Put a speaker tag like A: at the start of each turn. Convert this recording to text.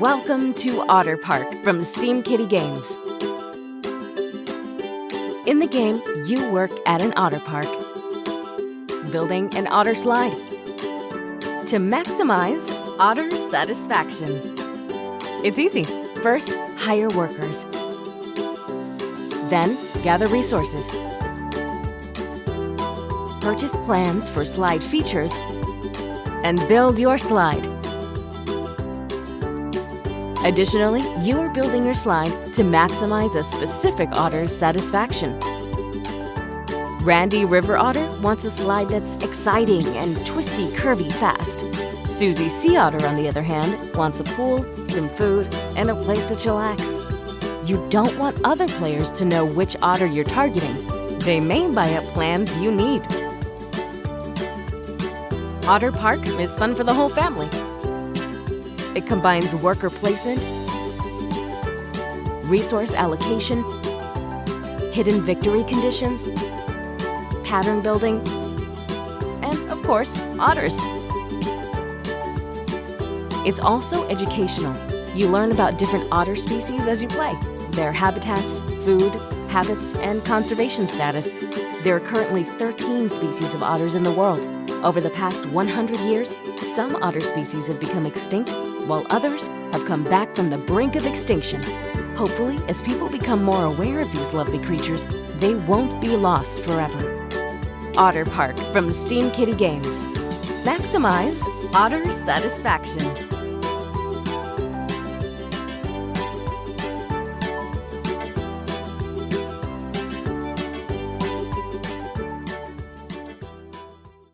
A: Welcome to Otter Park from Steam Kitty Games. In the game, you work at an otter park, building an otter slide to maximize otter satisfaction. It's easy. First, hire workers. Then, gather resources. Purchase plans for slide features and build your slide. Additionally, you are building your slide to maximize a specific otter's satisfaction. Randy River Otter wants a slide that's exciting and twisty, curvy, fast. Susie Sea Otter, on the other hand, wants a pool, some food, and a place to chillax. You don't want other players to know which otter you're targeting. They may buy up plans you need. Otter Park is fun for the whole family. It combines worker placement, resource allocation, hidden victory conditions, pattern building, and of course, otters. It's also educational. You learn about different otter species as you play, their habitats, food, habits, and conservation status. There are currently 13 species of otters in the world. Over the past 100 years, some otter species have become extinct while others have come back from the brink of extinction. Hopefully, as people become more aware of these lovely creatures, they won't be lost forever. Otter Park from Steam Kitty Games. Maximize otter satisfaction.